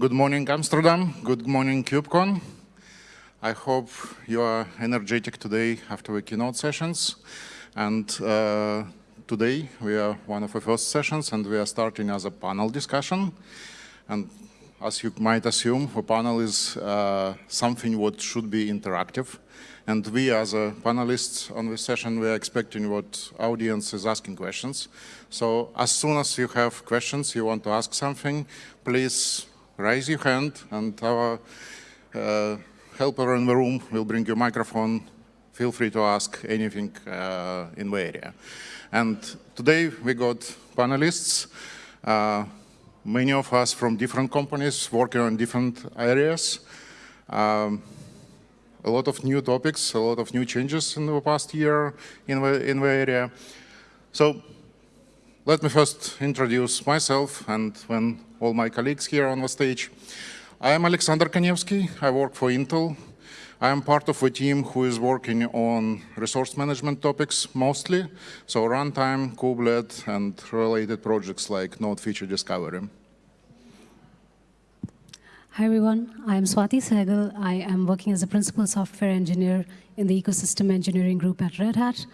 Good morning, Amsterdam. Good morning, KubeCon. I hope you are energetic today after the keynote sessions. And uh, today we are one of the first sessions and we are starting as a panel discussion. And as you might assume, a panel is uh, something what should be interactive. And we as a panelists on this session, we are expecting what audience is asking questions. So as soon as you have questions, you want to ask something, please raise your hand and our uh, helper in the room will bring you a microphone. Feel free to ask anything uh, in the area. And today we got panelists, uh, many of us from different companies working on different areas. Um, a lot of new topics, a lot of new changes in the past year in the, in the area. So let me first introduce myself and when all my colleagues here on the stage. I am Alexander Kanevskiy. I work for Intel. I am part of a team who is working on resource management topics mostly, so runtime, kubelet, and related projects like node feature discovery. Hi everyone, I am Swati Sehgal. I am working as a principal software engineer in the ecosystem engineering group at Red Hat.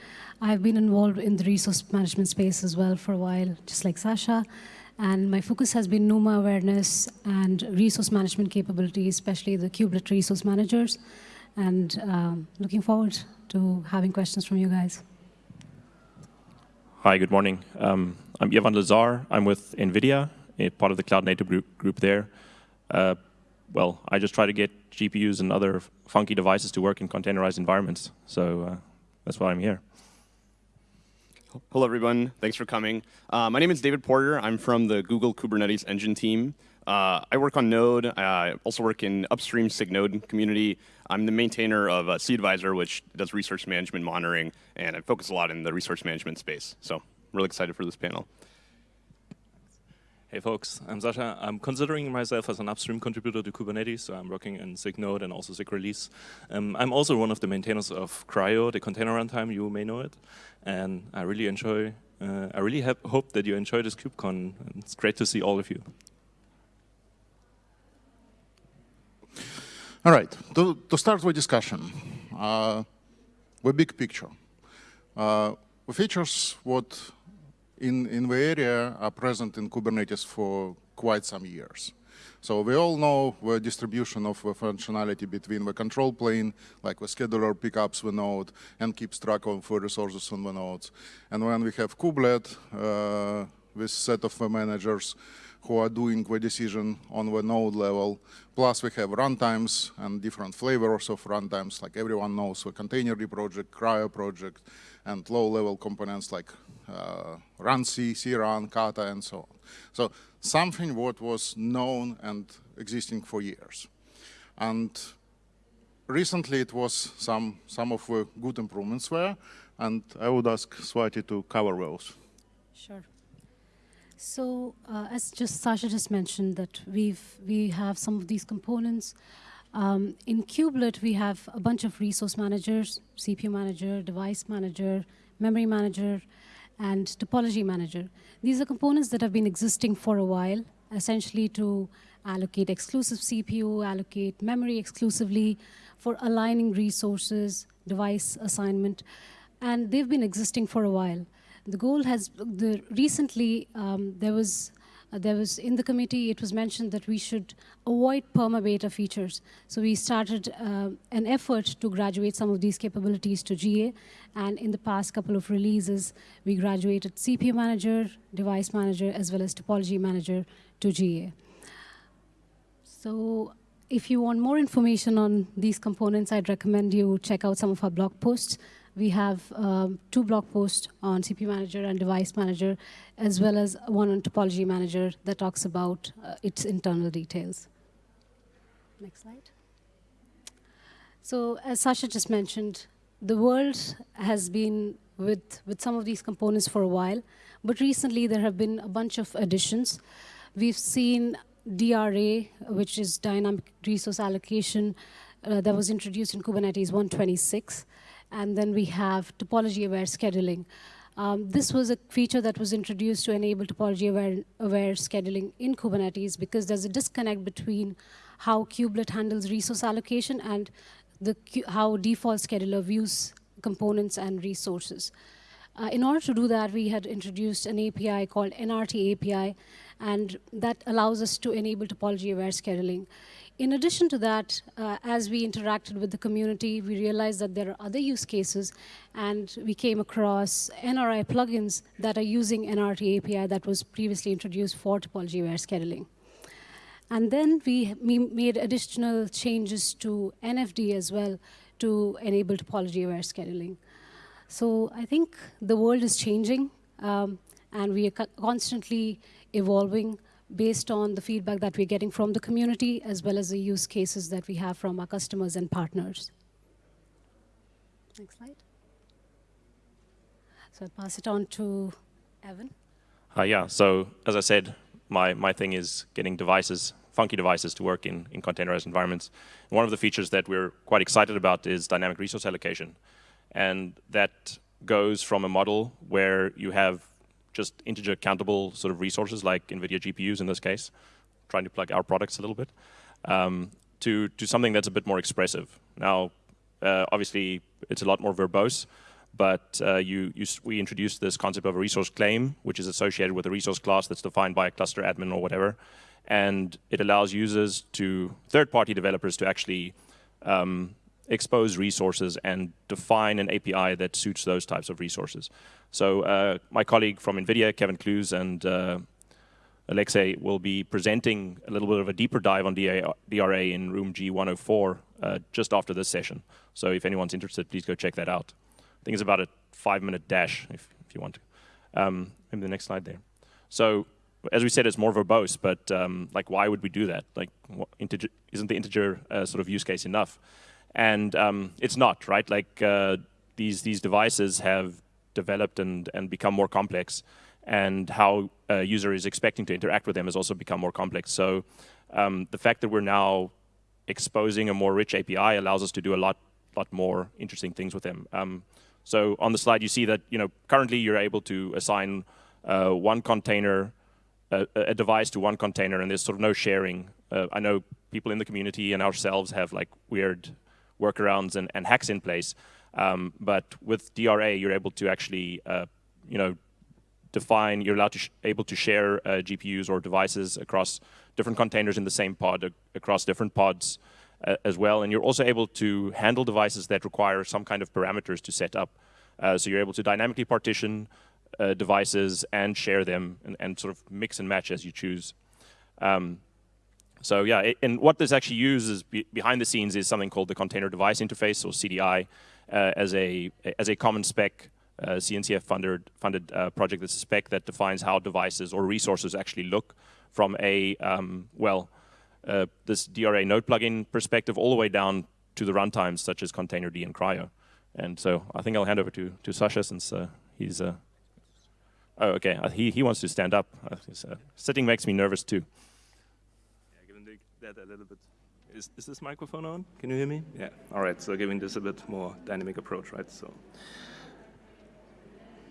I've been involved in the resource management space as well for a while, just like Sasha. And my focus has been NUMA awareness and resource management capabilities, especially the kubelet resource managers. And um, looking forward to having questions from you guys. Hi, good morning. Um, I'm Evan Lezar. I'm with NVIDIA, part of the cloud native group, group there. Uh, well, I just try to get GPUs and other funky devices to work in containerized environments. So uh, that's why I'm here. Hello, everyone. Thanks for coming. Uh, my name is David Porter. I'm from the Google Kubernetes Engine team. Uh, I work on Node. I also work in upstream SIG Node community. I'm the maintainer of uh, cAdvisor, which does resource management monitoring, and I focus a lot in the resource management space. So I'm really excited for this panel. Hey folks, I'm Sasha. I'm considering myself as an upstream contributor to Kubernetes, so I'm working in SIG Node and also SIG Release. Um, I'm also one of the maintainers of CRI-O, the container runtime, you may know it. And I really enjoy, uh, I really hope that you enjoy this KubeCon. It's great to see all of you. All right, to, to start with discussion, uh, the big picture. Uh, the features what in, in the area are present in Kubernetes for quite some years. So we all know the distribution of the functionality between the control plane, like the scheduler pickups the node and keeps track of the resources on the nodes. And when we have kubelet, uh, this set of the managers who are doing the decision on the node level, plus we have runtimes and different flavors of runtimes, like everyone knows the containerd project, CRI-O project, and low-level components like uh, runC, crun, kata, and so on. So something what was known and existing for years. And recently it was some, some of the good improvements were, and I would ask Swati to cover those. Sure. So uh, as just Sasha just mentioned that we've we have some of these components. Um, in Kubelet, we have a bunch of resource managers, CPU manager, device manager, memory manager, and topology manager. These are components that have been existing for a while, essentially to allocate exclusive CPU, allocate memory exclusively for aligning resources, device assignment, and they've been existing for a while. The goal has, the, recently um, there was uh, there was in the committee, it was mentioned that we should avoid perma-beta features. So we started uh, an effort to graduate some of these capabilities to GA. And in the past couple of releases, we graduated CPU manager, device manager, as well as topology manager to GA. So if you want more information on these components, I'd recommend you check out some of our blog posts we have um, two blog posts on CPU Manager and Device Manager, as well as one on Topology Manager that talks about uh, its internal details. Next slide. So as Sasha just mentioned, the world has been with, with some of these components for a while, but recently there have been a bunch of additions. We've seen DRA, which is Dynamic Resource Allocation, uh, that was introduced in Kubernetes 126. And then we have topology-aware scheduling. Um, this was a feature that was introduced to enable topology-aware aware scheduling in Kubernetes because there's a disconnect between how kubelet handles resource allocation and the, how default scheduler views components and resources. Uh, in order to do that, we had introduced an API called NRT API, and that allows us to enable topology-aware scheduling. In addition to that, uh, as we interacted with the community, we realized that there are other use cases, and we came across NRI plugins that are using NRT API that was previously introduced for topology-aware scheduling. And then we, we made additional changes to NFD as well to enable topology-aware scheduling. So I think the world is changing, um, and we are constantly evolving based on the feedback that we're getting from the community, as well as the use cases that we have from our customers and partners. Next slide. So I'll pass it on to Evan. Uh, yeah, so as I said, my, my thing is getting devices, funky devices to work in, in containerized environments. And one of the features that we're quite excited about is dynamic resource allocation. And that goes from a model where you have just integer countable sort of resources like NVIDIA GPUs in this case, trying to plug our products a little bit, um, to, to something that's a bit more expressive. Now, uh, obviously, it's a lot more verbose, but uh, you, you, we introduced this concept of a resource claim, which is associated with a resource class that's defined by a cluster admin or whatever. And it allows users to, third-party developers to actually um, expose resources and define an API that suits those types of resources. So uh, my colleague from NVIDIA, Kevin Klues, and uh, Alexei will be presenting a little bit of a deeper dive on DRA in room G104 uh, just after this session. So if anyone's interested, please go check that out. I think it's about a five-minute dash, if, if you want to. Um, maybe the next slide there. So as we said, it's more verbose, but um, like, why would we do that? Like, isn't the integer uh, sort of use case enough? And um, it's not, right? Like, uh, these, these devices have developed and, and become more complex, and how a user is expecting to interact with them has also become more complex. So um, the fact that we're now exposing a more rich API allows us to do a lot, lot more interesting things with them. Um, so on the slide, you see that you know currently you're able to assign uh, one container, a, a, device to one container, and there's sort of no sharing. Uh, I know people in the community and ourselves have like weird workarounds and, and hacks in place. Um, but with DRA, you're able to actually, uh, you know, define, you're allowed to able to share uh, GPUs or devices across different containers in the same pod, across different pods uh, as well. And you're also able to handle devices that require some kind of parameters to set up. Uh, so you're able to dynamically partition uh, devices and share them and, and, sort of mix and match as you choose. Um, so yeah, it, and what this actually uses be behind the scenes is something called the Container Device Interface, or CDI, uh, as a as a common spec uh, CNCF funded funded uh, project that's a spec that defines how devices or resources actually look from a um, well uh, this DRA node plugin perspective all the way down to the runtimes such as Containerd and CRI-O. And so I think I'll hand over to to Sasha since uh, he's. Uh, oh, okay. he he wants to stand up. sitting makes me nervous too that a little bit. Is, is this microphone on? Can you hear me? Yeah. All right. So giving this a bit more dynamic approach, right? So.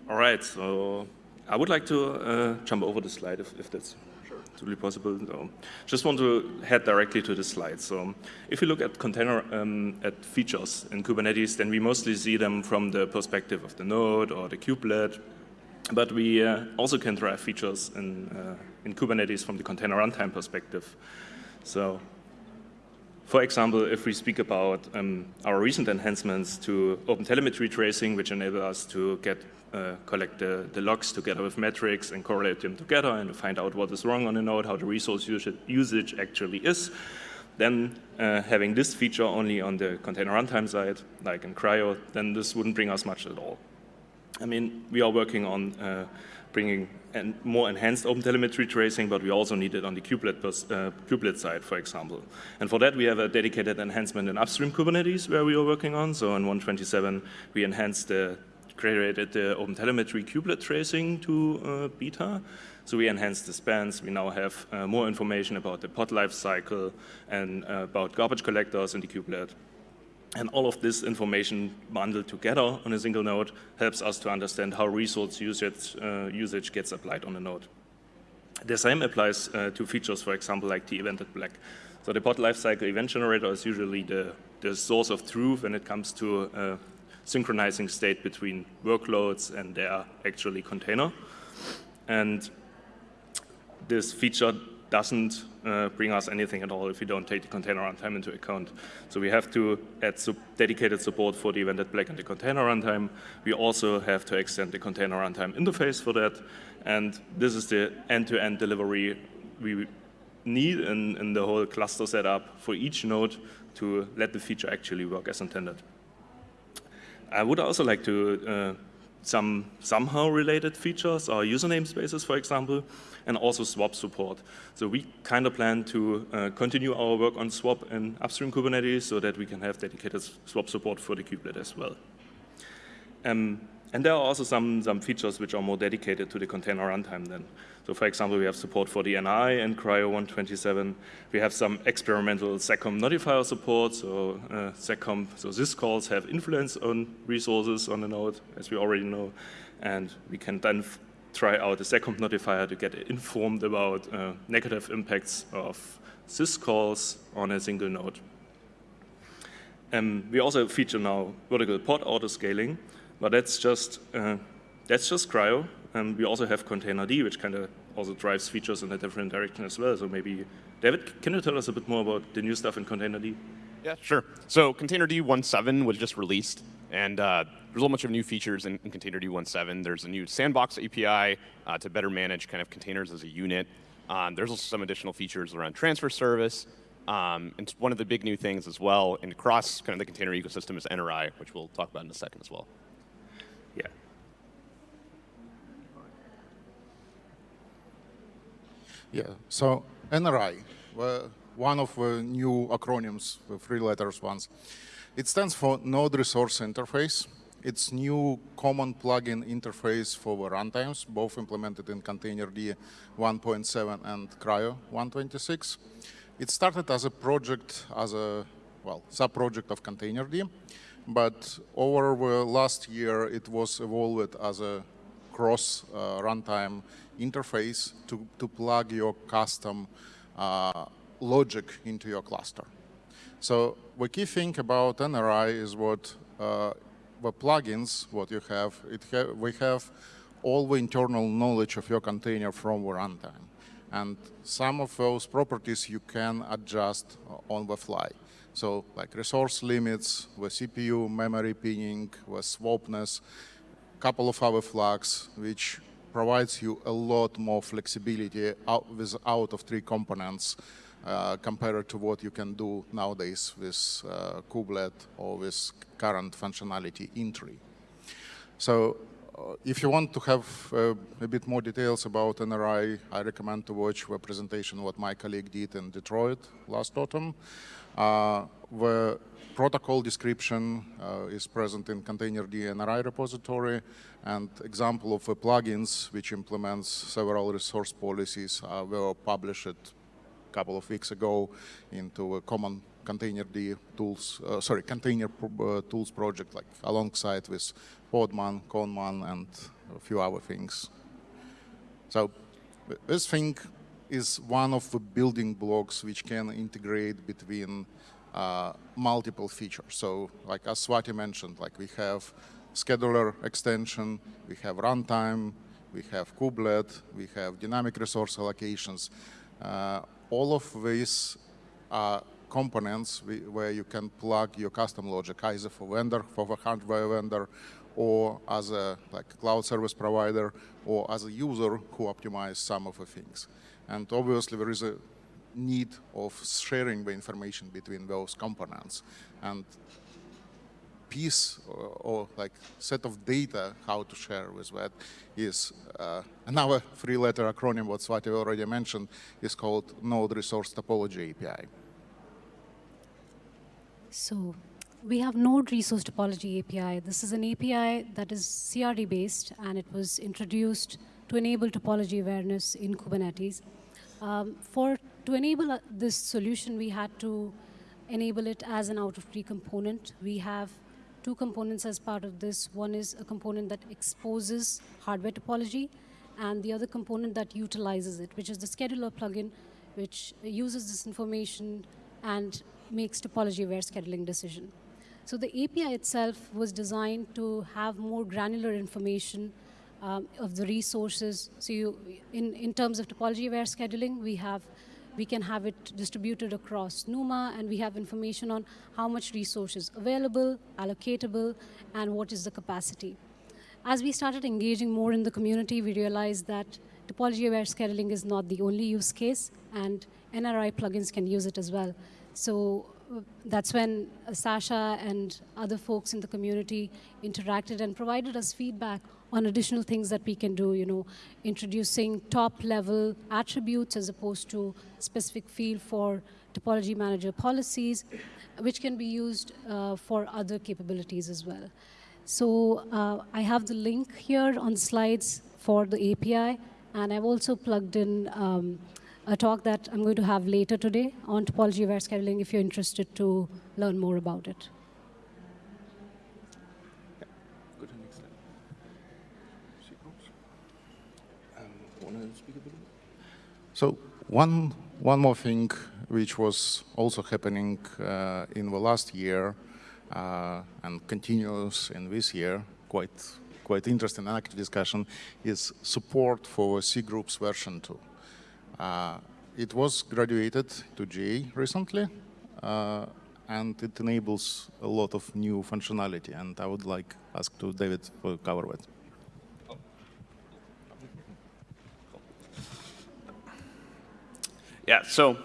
All right. So I would like to uh, jump over the slide if, if that's sure. totally possible. So just want to head directly to the slide. So if you look at container um, at features in Kubernetes, then we mostly see them from the perspective of the node or the kubelet. But we uh, also can drive features in, uh, in Kubernetes from the container runtime perspective. So for example, if we speak about um, our recent enhancements to OpenTelemetry tracing, which enable us to get uh, collect the, the, logs together with metrics and correlate them together and find out what is wrong on a node, how the resource usage actually is, then uh, having this feature only on the container runtime side, like in CRI-O, then this wouldn't bring us much at all. I mean, we are working on uh, bringing more enhanced OpenTelemetry tracing, but we also need it on the kubelet, uh, kubelet side, for example. And for that, we have a dedicated enhancement in upstream Kubernetes where we are working on. So in 127, we enhanced the, created the OpenTelemetry kubelet tracing to uh, beta. So we enhanced the spans. We now have uh, more information about the pod life cycle and uh, about garbage collectors in the kubelet. And all of this information bundled together on a single node helps us to understand how resource usage, uh, usage gets applied on a node. The same applies uh, to features, for example, like the evented PLEG. So the pod lifecycle event generator is usually the, the source of truth when it comes to uh, synchronizing state between workloads and their actually container. And this feature doesn't uh, bring us anything at all if we don't take the container runtime into account. So we have to add sub dedicated support for the event evented PLEG and the container runtime. We also have to extend the container runtime interface for that. And this is the end-to-end -end delivery we need in, in the whole cluster setup for each node to let the feature actually work as intended. I would also like to uh, some somehow related features or username spaces, for example, and also swap support. So we kind of plan to uh, continue our work on swap in upstream Kubernetes so that we can have dedicated swap support for the kubelet as well. Um, and there are also some, some features which are more dedicated to the container runtime then. So for example, we have support for the NRI and CRI-O 127. We have some experimental seccomp notifier support. So uh, seccomp, so syscalls have influence on resources on the node, as we already know. And we can then try out a seccomp notifier to get informed about uh, negative impacts of syscalls on a single node. Um, we also feature now vertical pod autoscaling, but that's just uh, that's just CRI-O. And we also have Containerd, which kind of also drives features in a different direction as well. So maybe, David, can you tell us a bit more about the new stuff in Containerd? Yeah, sure. So Containerd 1.7 was just released, and uh, there's a whole bunch of new features in, in Containerd 1.7. There's a new sandbox API uh, to better manage kind of containers as a unit. Um, there's also some additional features around transfer service. Um, and one of the big new things as well, and across kind of the container ecosystem is NRI, which we'll talk about in a second as well. Yeah. Yeah, so NRI, one of the new acronyms, the three letters ones. It stands for Node Resource Interface. It's new common plugin interface for the runtimes, both implemented in Containerd 1.7 and CRI-O 126. It started as a project, as a, well, sub-project of Containerd, but over the last year, it was evolved as a cross uh, runtime interface to, to plug your custom uh, logic into your cluster. So the key thing about NRI is what uh, the plugins, what you have, it ha we have all the internal knowledge of your container from the runtime. And some of those properties you can adjust on the fly. So like resource limits, the CPU, memory pinning, the swapness, couple of other flags, which provides you a lot more flexibility out with out of tree components uh, compared to what you can do nowadays with uh, kubelet or with current functionality in tree. So uh, if you want to have uh, a bit more details about NRI, I recommend to watch the presentation what my colleague did in Detroit last autumn. Uh, the protocol description uh, is present in Containerd NRI repository, and example of the plugins which implements several resource policies uh, were published a couple of weeks ago into a common Containerd tools, uh, sorry, container uh, tools project, like alongside with Podman, Conmon, and a few other things. So this thing is one of the building blocks which can integrate between uh, multiple features. So like as Swati mentioned, like we have scheduler extension, we have runtime, we have kubelet, we have dynamic resource allocations. Uh, all of these are components we, where you can plug your custom logic, either for vendor, for the hardware vendor, or as a like cloud service provider, or as a user who optimize some of the things. And obviously there is a need of sharing the information between those components. And piece or, or, like set of data how to share with that is uh, another three-letter acronym what Swati already mentioned is called Node Resource Topology API. So we have Node Resource Topology API. This is an API that is CRD based and it was introduced to enable topology awareness in Kubernetes. Um, for to enable uh, this solution, we had to enable it as an out-of-tree component. We have two components as part of this. One is a component that exposes hardware topology, and the other component that utilizes it, which is the scheduler plugin, which uses this information and makes topology-aware scheduling decision. So the API itself was designed to have more granular information um, of the resources. So you, in, in terms of topology-aware scheduling, we have we can have it distributed across NUMA, and we have information on how much resource is available, allocatable, and what is the capacity. As we started engaging more in the community, we realized that topology-aware scheduling is not the only use case, and NRI plugins can use it as well. So uh, that's when uh, Sasha and other folks in the community interacted and provided us feedback on additional things that we can do, you know, introducing top-level attributes as opposed to specific field for topology manager policies, which can be used uh, for other capabilities as well. So uh, I have the link here on slides for the API, and I've also plugged in um, a talk that I'm going to have later today on topology-aware scheduling if you're interested to learn more about it. So one, one more thing which was also happening uh, in the last year uh, and continues in this year, quite, quite interesting and active discussion, is support for C groups version 2. Uh, it was graduated to GA recently, uh, and it enables a lot of new functionality, and I would like ask to David to cover that. Yeah, so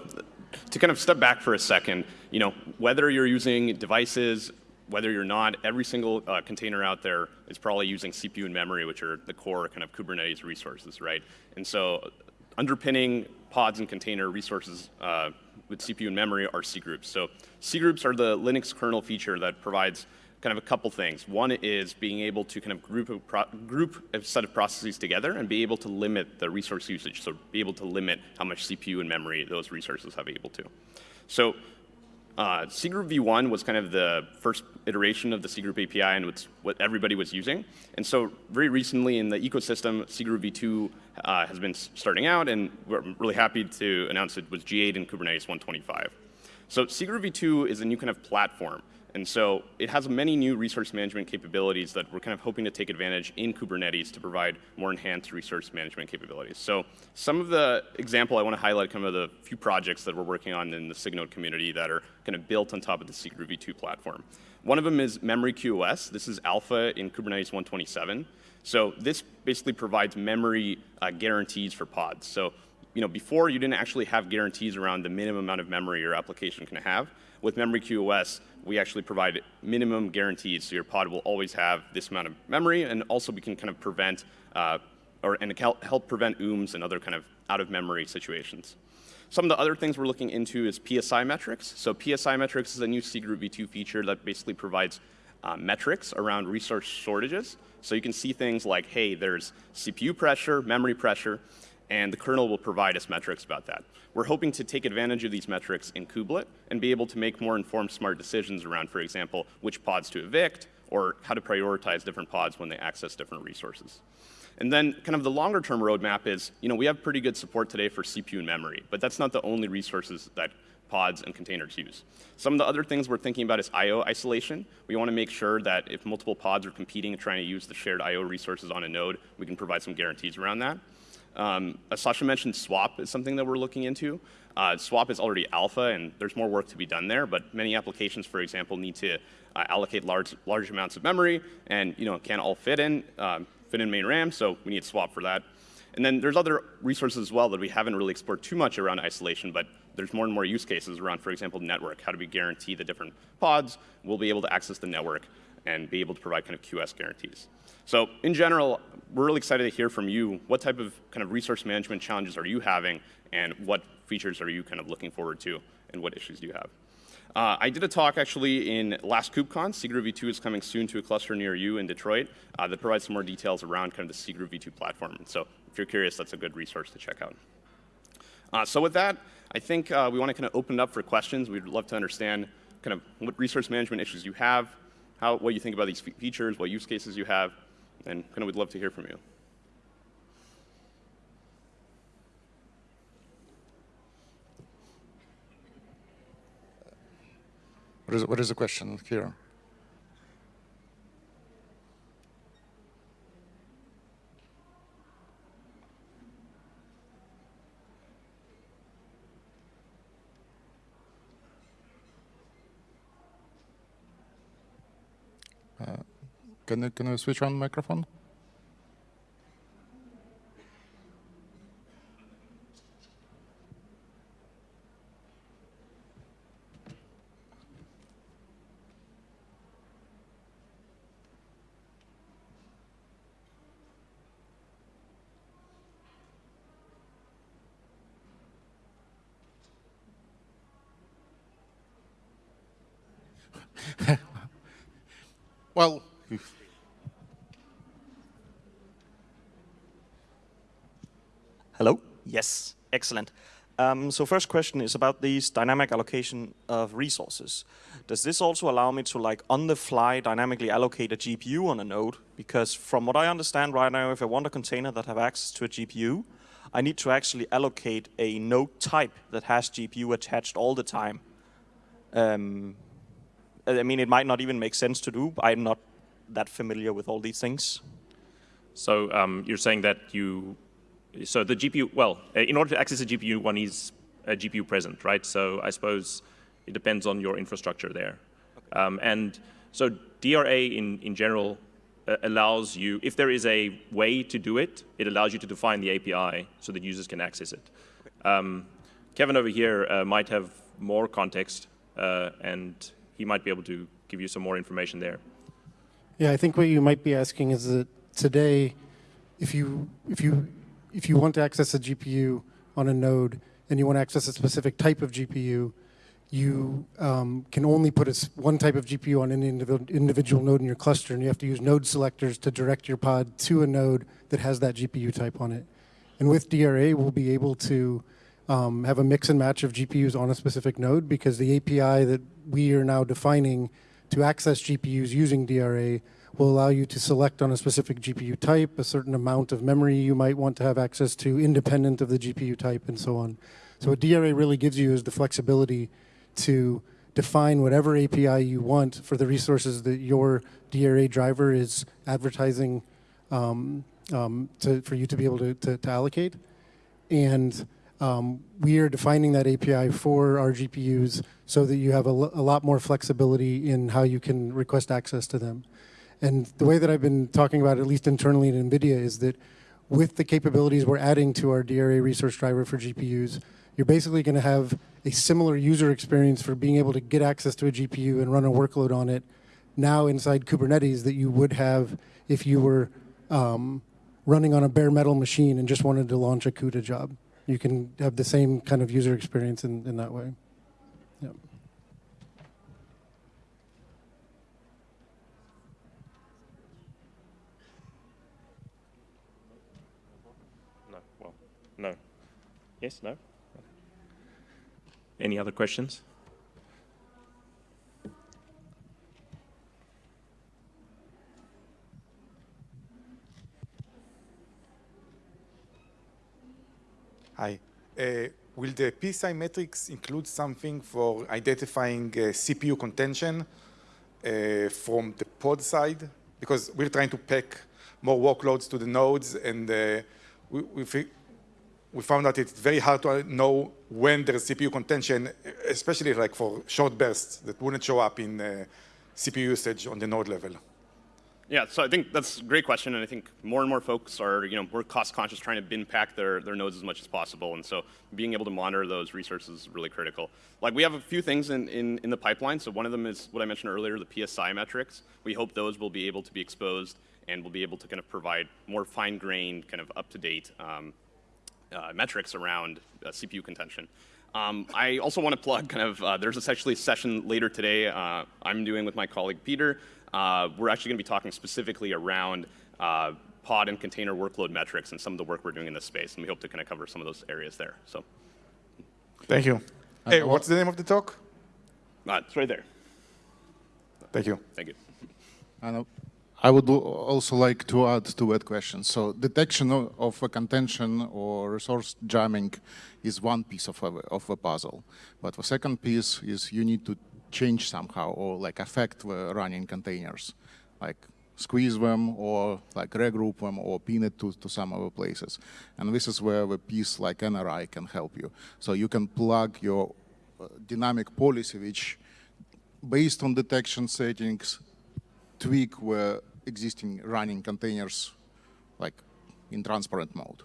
to kind of step back for a second, you know, whether you're using devices, whether you're not, every single uh, container out there is probably using CPU and memory, which are the core kind of Kubernetes resources, right? And so underpinning pods and container resources uh, with CPU and memory are C groups. So C groups are the Linux kernel feature that provides kind of a couple things. One is being able to kind of group a, group a set of processes together and be able to limit the resource usage, so be able to limit how much CPU and memory those resources have able to. So uh, cgroup v1 was kind of the first iteration of the cgroup API and it's what everybody was using. And so very recently in the ecosystem, cgroup v2 uh, has been starting out and we're really happy to announce it was GA in Kubernetes 125. So cgroup v2 is a new kind of platform and so it has many new resource management capabilities that we're kind of hoping to take advantage in Kubernetes to provide more enhanced resource management capabilities. So some of the example I want to highlight kind of the few projects that we're working on in the SIG Node community that are kind of built on top of the cgroup v2 platform. One of them is Memory QoS. This is alpha in Kubernetes 127. So this basically provides memory uh, guarantees for pods. So you know, before you didn't actually have guarantees around the minimum amount of memory your application can have. With Memory QoS, we actually provide minimum guarantees, so your pod will always have this amount of memory, and also we can kind of prevent, uh, or and help prevent OOMs and other kind of out-of-memory situations. Some of the other things we're looking into is PSI metrics. So PSI metrics is a new cgroup v2 feature that basically provides uh, metrics around resource shortages. So you can see things like, hey, there's CPU pressure, memory pressure, and the kernel will provide us metrics about that. We're hoping to take advantage of these metrics in kubelet and be able to make more informed smart decisions around, for example, which pods to evict or how to prioritize different pods when they access different resources. And then kind of the longer term roadmap is, you know, we have pretty good support today for CPU and memory, but that's not the only resources that pods and containers use. Some of the other things we're thinking about is I.O. isolation. We want to make sure that if multiple pods are competing and trying to use the shared I.O. resources on a node, we can provide some guarantees around that. Um, as Sasha mentioned, swap is something that we're looking into. Uh, swap is already alpha, and there's more work to be done there, but many applications, for example, need to uh, allocate large, large amounts of memory, and you know, can't all fit in, um, fit in main RAM, so we need swap for that. And then there's other resources as well that we haven't really explored too much around isolation, but there's more and more use cases around, for example, network. How do we guarantee the different pods will be able to access the network and be able to provide kind of QoS guarantees. So in general, we're really excited to hear from you. What type of kind of resource management challenges are you having and what features are you kind of looking forward to and what issues do you have? Uh, I did a talk actually in last KubeCon. cgroup v2 is coming soon to a cluster near you in Detroit uh, that provides some more details around kind of the cgroup v2 platform. So if you're curious, that's a good resource to check out. Uh, so with that, I think uh, we want to kind of open it up for questions. We'd love to understand kind of what resource management issues you have, how, what you think about these features, what use cases you have, and kind of we'd love to hear from you. What is, what is the question here? Uh, can, you, can you switch on microphone? well, Hello? Yes, excellent. Um, so first question is about these dynamic allocation of resources. Does this also allow me to like on the fly dynamically allocate a GPU on a node? Because from what I understand right now, if I want a container that have access to a GPU, I need to actually allocate a node type that has GPU attached all the time. Um, I mean, it might not even make sense to do. I'm not that familiar with all these things. So um, you're saying that you, so the GPU, well, uh, in order to access a GPU, one needs a GPU present, right? So I suppose it depends on your infrastructure there. Okay. Um, and so DRA in, in general uh, allows you, if there is a way to do it, it allows you to define the API so that users can access it. Okay. Um, Kevin over here uh, might have more context uh, and he might be able to give you some more information there. Yeah, I think what you might be asking is that today, if you if you if you want to access a GPU on a node and you want to access a specific type of GPU, you um, can only put a, one type of GPU on any individual, individual node in your cluster, and you have to use node selectors to direct your pod to a node that has that GPU type on it. And with DRA, we'll be able to um, have a mix and match of GPUs on a specific node because the API that we are now defining to access GPUs using DRA will allow you to select on a specific GPU type, a certain amount of memory you might want to have access to independent of the GPU type and so on. So what DRA really gives you is the flexibility to define whatever API you want for the resources that your DRA driver is advertising um, um, to, for you to be able to, to, to allocate. And um, we are defining that API for our GPUs so that you have a, a lot more flexibility in how you can request access to them. And the way that I've been talking about, at least internally at NVIDIA, is that with the capabilities we're adding to our DRA resource driver for GPUs, you're basically going to have a similar user experience for being able to get access to a GPU and run a workload on it now inside Kubernetes that you would have if you were um, running on a bare metal machine and just wanted to launch a CUDA job you can have the same kind of user experience in, in that way. Yep. No, well, no. Yes, no? Any other questions? Hi. Uh, will the PSI metrics include something for identifying uh, CPU contention uh, from the pod side? Because we're trying to pack more workloads to the nodes, and uh, we, we, we, found that it's very hard to know when there's CPU contention, especially like for short bursts that wouldn't show up in uh, CPU usage on the node level. Yeah, so I think that's a great question, and I think more and more folks are, you know, more cost conscious, trying to bin pack their, their nodes as much as possible, and so being able to monitor those resources is really critical. Like we have a few things in, in, in the pipeline, so one of them is what I mentioned earlier, the PSI metrics. We hope those will be able to be exposed and we'll be able to kind of provide more fine-grained, kind of up-to-date um, uh, metrics around uh, CPU contention. Um, I also want to plug kind of, uh, there's actually a session later today uh, I'm doing with my colleague Peter uh, we're actually going to be talking specifically around uh, pod and container workload metrics and some of the work we're doing in this space, and we hope to kind of cover some of those areas there. So, Thank you. Hey, what's the name of the talk? Uh, it's right there. Thank you. Thank you. I, uh, I would also like to add to that question. So detection of a contention or resource jamming is one piece of a, of a puzzle. But the second piece is you need to change somehow or like affect the running containers, like squeeze them or like regroup them or pin it to, to some other places. And this is where the piece like NRI can help you. So you can plug your uh, dynamic policy, which based on detection settings, tweak where existing running containers like in transparent mode.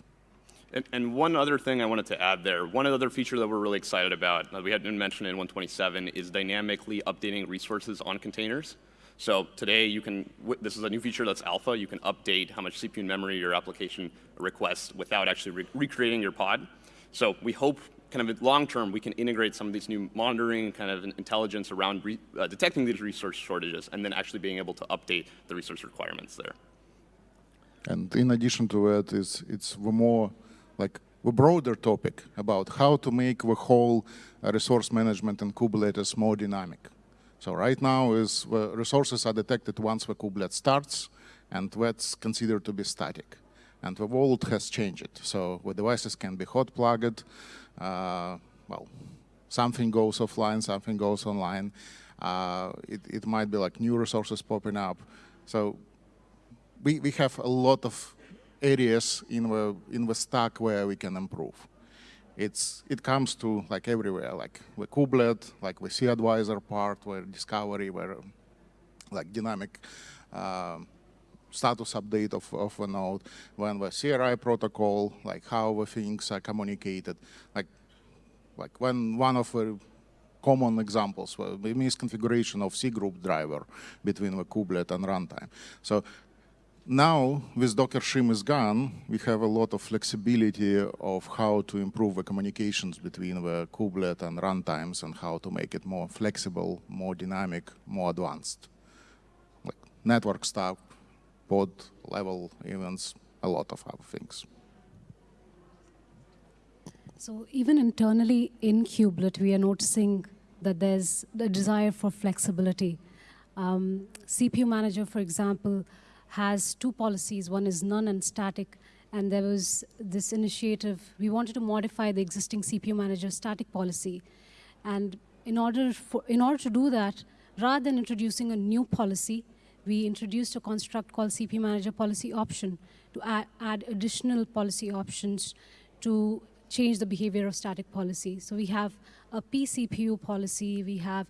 And, and one other thing I wanted to add there, one other feature that we're really excited about, that we hadn't mentioned in 127, is dynamically updating resources on containers. So today you can, this is a new feature that's alpha, you can update how much CPU and memory your application requests without actually re- recreating your pod. So we hope kind of long term we can integrate some of these new monitoring kind of intelligence around uh, detecting these resource shortages and then actually being able to update the resource requirements there. And in addition to that, is it's the more like a broader topic about how to make the whole uh, resource management in Kubernetes more dynamic. So right now is resources are detected once the kubelet starts, and that's considered to be static. And the world has changed. So the devices can be hot plugged. Uh, well, something goes offline, something goes online. Uh, it, it might be like new resources popping up. So we, we have a lot of areas in the in the stack where we can improve. It's it comes to like everywhere, like the kubelet, like the cAdvisor part, where discovery, where like dynamic um, status update of, of a node, when the CRI protocol, like how the things are communicated, like like when one of the common examples were the misconfiguration of C group driver between the kubelet and runtime. So now, with dockershim is gone, we have a lot of flexibility of how to improve the communications between the kubelet and runtimes and how to make it more flexible, more dynamic, more advanced. Like network stuff, pod level events, a lot of other things. So even internally in Kubelet, we are noticing that there's a desire for flexibility. Um, CPU manager, for example, has two policies. One is none and static. And there was this initiative, we wanted to modify the existing CPU manager static policy. And in order, for, in order to do that, rather than introducing a new policy, we introduced a construct called CPU manager policy option to add, add additional policy options to change the behavior of static policy. So we have a pCPU policy, we have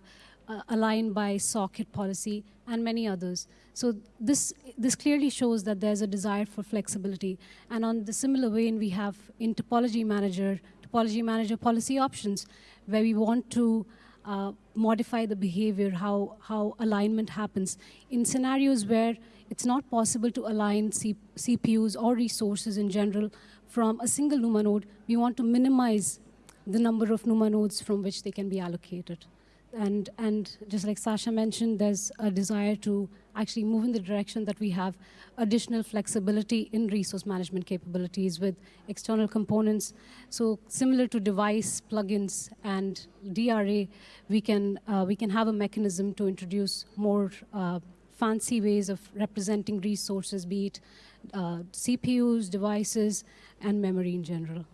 uh, aligned by socket policy, and many others. So this, this clearly shows that there's a desire for flexibility. And on the similar vein, we have in topology manager, topology manager policy options, where we want to uh, modify the behavior, how, how alignment happens. In scenarios where it's not possible to align C CPUs or resources in general from a single NUMA node, we want to minimize the number of NUMA nodes from which they can be allocated. And, and just like Sasha mentioned, there's a desire to actually move in the direction that we have additional flexibility in resource management capabilities with external components. So similar to device plugins and DRA, we can, uh, we can have a mechanism to introduce more uh, fancy ways of representing resources, be it uh, CPUs, devices, and memory in general.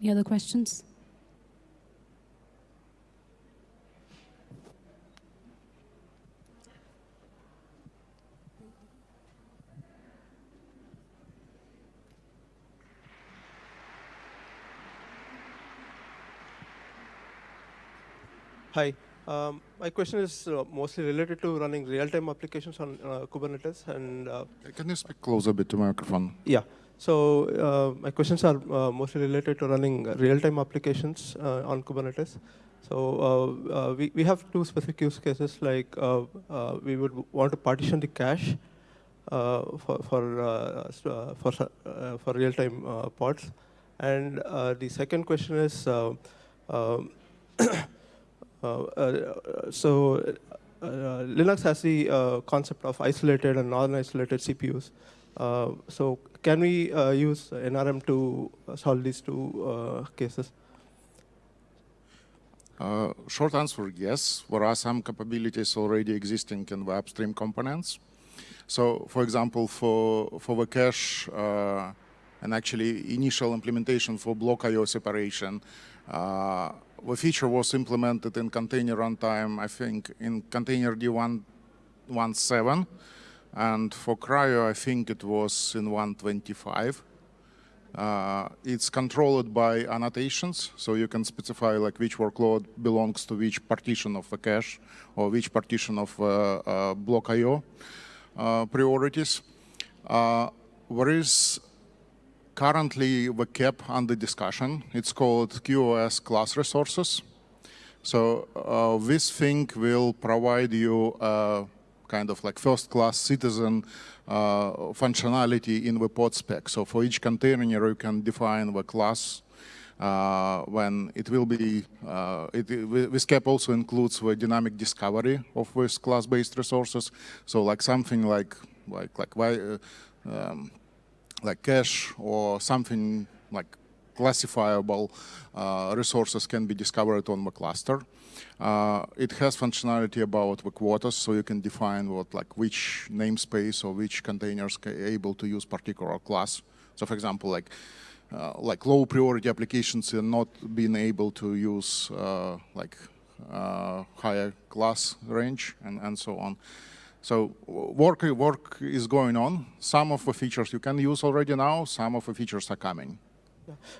Any other questions? Hi. Um, my question is uh, mostly related to running real-time applications on uh, Kubernetes. And uh, Can you speak closer a bit to my microphone? yeah, so uh, my questions are uh, mostly related to running real-time applications uh, on Kubernetes. So uh, uh, we, we have two specific use cases, like uh, uh, we would want to partition the cache uh, for, for, for, uh, for real-time uh, pods. And uh, the second question is, um, Uh, uh, so uh, Linux has the uh, concept of isolated and non-isolated CPUs. Uh, so can we uh, use NRI to solve these two uh, cases? Uh, short answer, yes. There are some capabilities already existing in the upstream components. So, for example, for, for the cache uh, and actually initial implementation for block I.O. separation, uh, the feature was implemented in container runtime, I think, in containerd 117. And for CRI-O, I think it was in 125. Uh, it's controlled by annotations, so you can specify like which workload belongs to which partition of the cache or which partition of uh, uh, block I.O. Uh, priorities. Uh, there is currently the KEP under discussion. It's called QoS class resources. So uh, this thing will provide you kind of like first-class citizen uh, functionality in the pod spec. So for each container, you can define the class uh, when it will be, uh, it, this KEP also includes the dynamic discovery of these class-based resources. So like something like, like, like, uh, um, like cache or something like classifiable uh, resources can be discovered on the cluster. Uh, it has functionality about the quotas, so you can define what like which namespace or which containers are able to use particular class. So for example, like uh, like low priority applications are not being able to use uh, like uh, higher class range and, and so on. So work, work is going on. Some of the features you can use already now, some of the features are coming.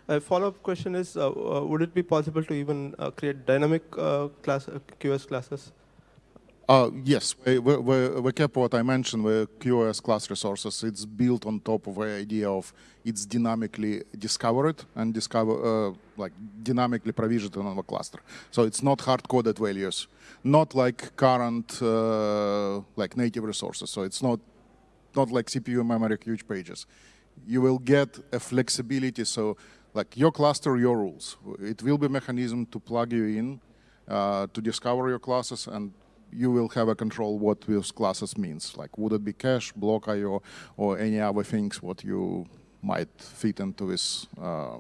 A follow-up question is, uh, uh, would it be possible to even uh, create dynamic uh, class uh, QoS classes? Uh, yes, we, KEP what I mentioned, the QoS class resources. It's built on top of the idea of it's dynamically discovered and discover like dynamically provisioned on the cluster. So it's not hard-coded values, not like current like native resources. So it's not not like CPU memory huge pages you will get a flexibility. So like your cluster, your rules. It will be mechanism to plug you in uh, to discover your classes and you will have a control what those classes means. Like would it be cache, block IO, or any other things what you might fit into this uh,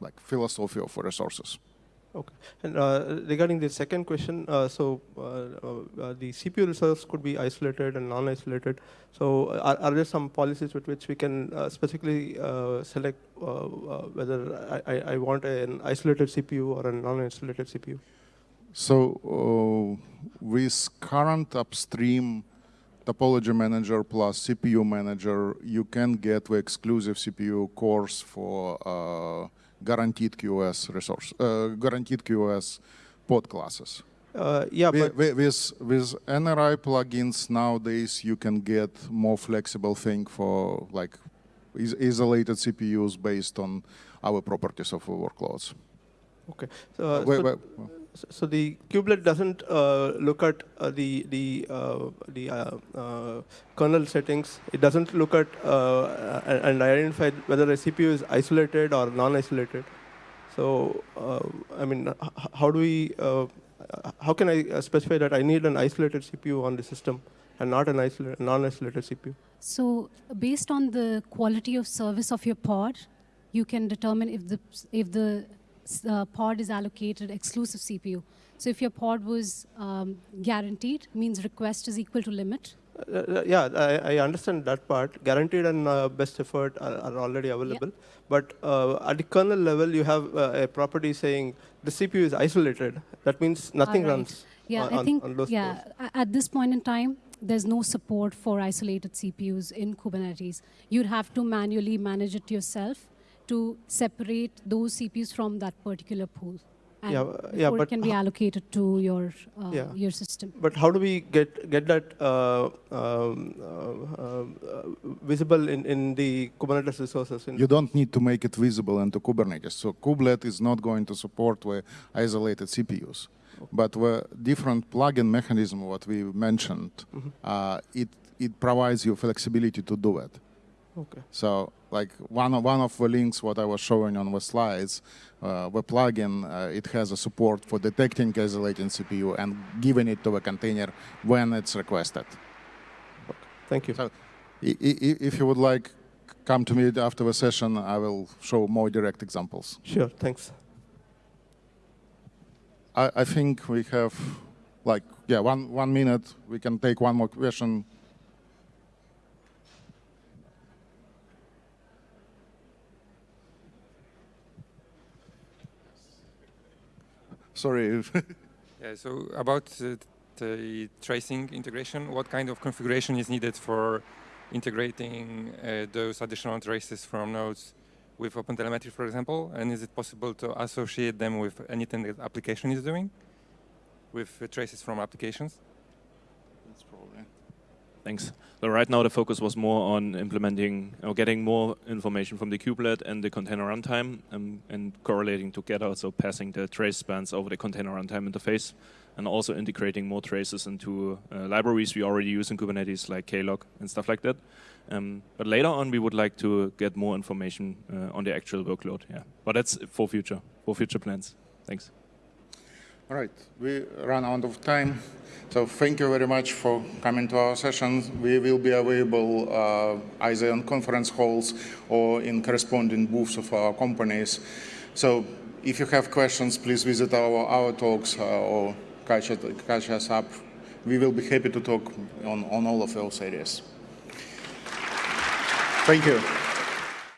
like philosophy of resources. Okay. And uh, regarding the second question, uh, so uh, uh, the CPU resource could be isolated and non-isolated. So are, are, there some policies with which we can uh, specifically uh, select whether I, I, want an isolated CPU or a non-isolated CPU? So with current upstream topology manager plus CPU manager, you can get the exclusive CPU cores for guaranteed QoS resource, uh, guaranteed QoS pod classes. Uh, yeah, with, with, with NRI plugins nowadays, you can get more flexible thing for like is isolated CPUs based on our properties of workloads. Okay. So, uh, wait, wait, so the kubelet doesn't uh, look at uh, the the uh, the uh, uh, kernel settings. It doesn't look at uh, and identify whether a CPU is isolated or non-isolated. So I mean, how do we? how can I specify that I need an isolated CPU on the system and not an isolated, non-isolated CPU? So based on the quality of service of your pod, you can determine if the if the uh, pod is allocated exclusive CPU. So if your pod was um, guaranteed, means request is equal to limit. Uh, uh yeah, I, I, understand that part. Guaranteed and uh, best effort are, are already available. Yeah. But uh, at the kernel level, you have uh, a property saying the CPU is isolated. That means nothing right. runs yeah, on, I think, on those Yeah, at this point in time, there's no support for isolated CPUs in Kubernetes. You'd have to manually manage it yourself to separate those CPUs from that particular pool. And yeah, yeah, but it can be allocated to your uh, yeah. your system. But how do we get get that uh, um, uh, uh visible in in the Kubernetes resources? you don't need to make it visible into Kubernetes. So Kubelet is not going to support the isolated CPUs, but the different plugin mechanism what we mentioned, mm -hmm. it it provides you flexibility to do it. Okay. So like one of, one of the links what I was showing on the slides, uh, the plugin, uh, it has a support for detecting isolating CPU and giving it to the container when it's requested. Thank you. So If you would like, come to me after the session, I will show more direct examples. Sure, thanks. I, I think we have like, yeah, one, one minute. We can take one more question. Sorry. Yeah, so about the tracing integration, what kind of configuration is needed for integrating uh, those additional traces from nodes with OpenTelemetry, for example? And is it possible to associate them with anything that application is doing with traces from applications? Thanks. So right now the focus was more on implementing or getting more information from the kubelet and the container runtime um, and correlating together, so passing the trace spans over the container runtime interface and also integrating more traces into uh, libraries we already use in Kubernetes like Klog and stuff like that. Um, but later on we would like to get more information uh, on the actual workload. Yeah, but that's for future, for future plans. Thanks. Right, we run out of time. So thank you very much for coming to our sessions. We will be available uh, either in conference halls or in corresponding booths of our companies. So if you have questions, please visit our, our talks uh, or catch, it, catch us up. We will be happy to talk on, on all of those areas. Thank you.